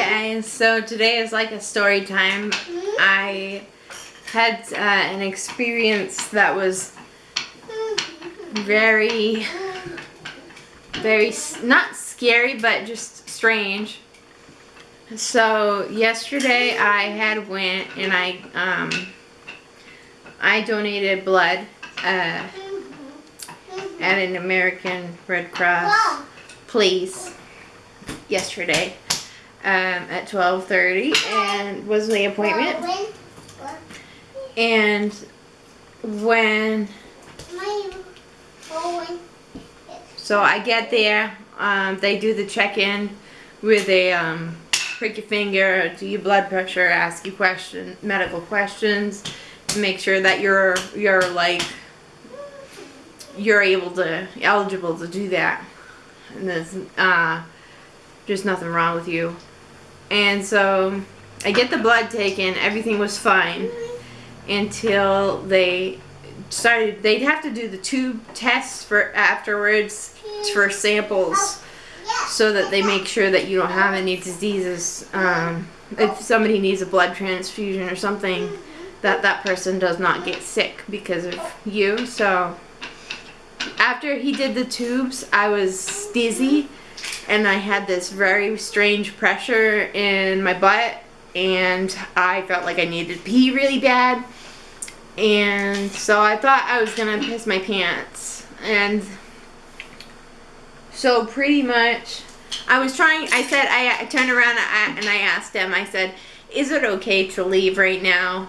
Okay, so today is like a story time. I had uh, an experience that was very, very, not scary, but just strange. So yesterday I had went and I, um, I donated blood uh, at an American Red Cross place yesterday um, at 12.30 and was the appointment. And when, so I get there, um, they do the check-in with a um, prick your finger, do your blood pressure, ask you question, medical questions to make sure that you're, you're like, you're able to, eligible to do that. And there's, uh, there's nothing wrong with you. And so I get the blood taken, everything was fine until they started, they'd have to do the tube tests for afterwards for samples so that they make sure that you don't have any diseases. Um, if somebody needs a blood transfusion or something, that that person does not get sick because of you. So after he did the tubes, I was dizzy and I had this very strange pressure in my butt and I felt like I needed to pee really bad. And so I thought I was gonna piss my pants. And so pretty much I was trying I said I, I turned around and I asked him I said is it okay to leave right now?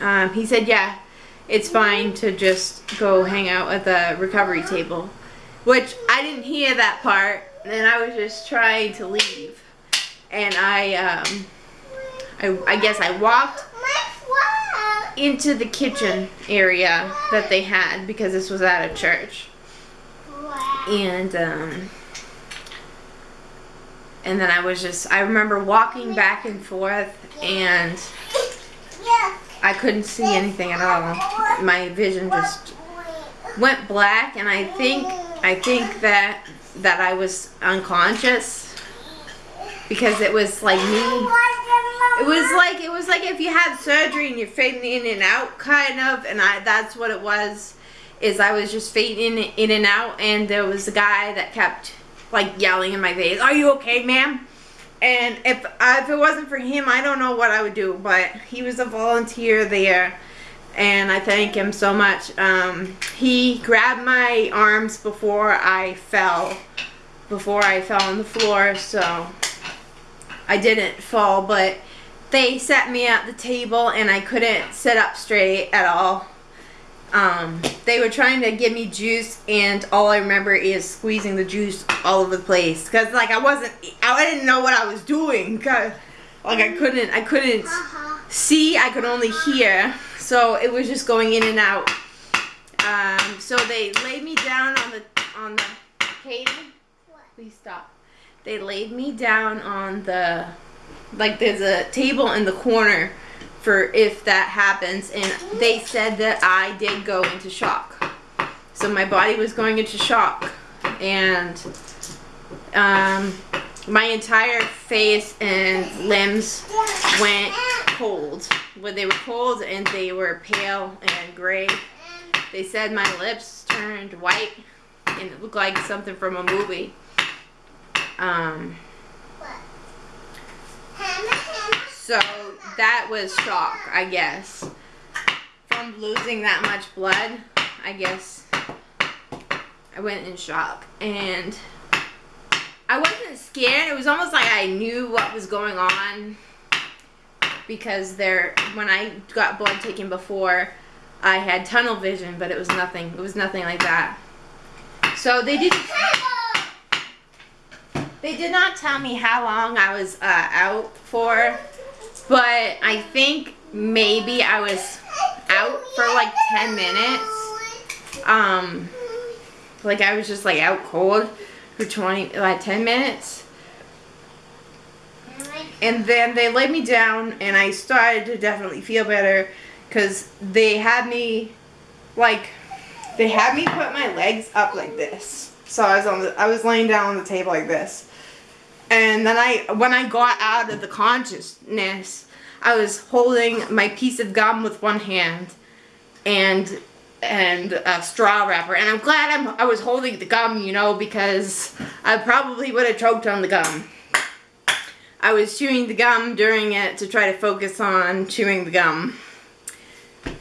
Um, he said yeah it's fine to just go hang out at the recovery table which I didn't hear that part and I was just trying to leave. And I, um, I, I guess I walked into the kitchen area that they had because this was at a church. And, um, and then I was just, I remember walking back and forth and I couldn't see anything at all. My vision just went black and I think, I think that that I was unconscious because it was like me. It was like it was like if you had surgery and you're fading in and out kind of and I that's what it was is I was just fading in and out and there was a guy that kept like yelling in my face, "Are you okay, ma'am?" And if if it wasn't for him, I don't know what I would do, but he was a volunteer there and I thank him so much. Um, he grabbed my arms before I fell, before I fell on the floor, so I didn't fall, but they set me at the table and I couldn't sit up straight at all. Um, they were trying to give me juice and all I remember is squeezing the juice all over the place because like I wasn't I didn't know what I was doing cause like I couldn't I couldn't see I could only hear so it was just going in and out. Um, so they laid me down on the on the Katie, please stop. They laid me down on the like there's a table in the corner for if that happens and they said that I did go into shock. So my body was going into shock and um, my entire face and limbs went cold. When they were cold and they were pale and gray. They said my lips turned white and it looked like something from a movie. Um, so that was shock, I guess. From losing that much blood, I guess I went in shock. And I wasn't scared. It was almost like I knew what was going on because there when I got blood taken before I had tunnel vision but it was nothing. It was nothing like that. So they did they did not tell me how long I was uh, out for but I think maybe I was out for like 10 minutes. Um like I was just like out cold for 20 like 10 minutes and then they laid me down and I started to definitely feel better because they had me like they had me put my legs up like this so I was on the I was laying down on the table like this And then I, when I got out of the consciousness, I was holding my piece of gum with one hand and and a straw wrapper. And I'm glad I'm, I was holding the gum, you know, because I probably would have choked on the gum. I was chewing the gum during it to try to focus on chewing the gum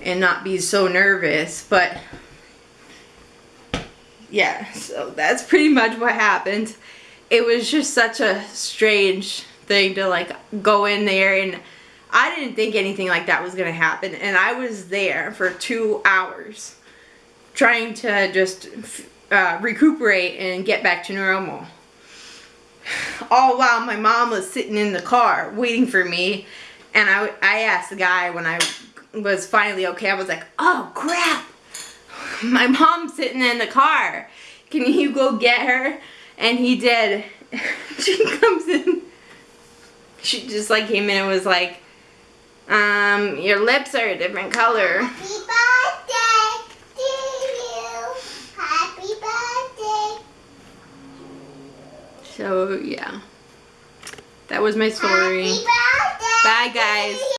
and not be so nervous, but yeah, so that's pretty much what happened. It was just such a strange thing to like go in there and I didn't think anything like that was going to happen and I was there for two hours trying to just uh, recuperate and get back to normal all while my mom was sitting in the car waiting for me. And I, I asked the guy when I was finally okay, I was like, oh crap, my mom's sitting in the car. Can you go get her? And he did. she comes in. She just like came in and was like, um, your lips are a different color. Happy birthday to you. Happy birthday. So, yeah. That was my story. Bye, guys.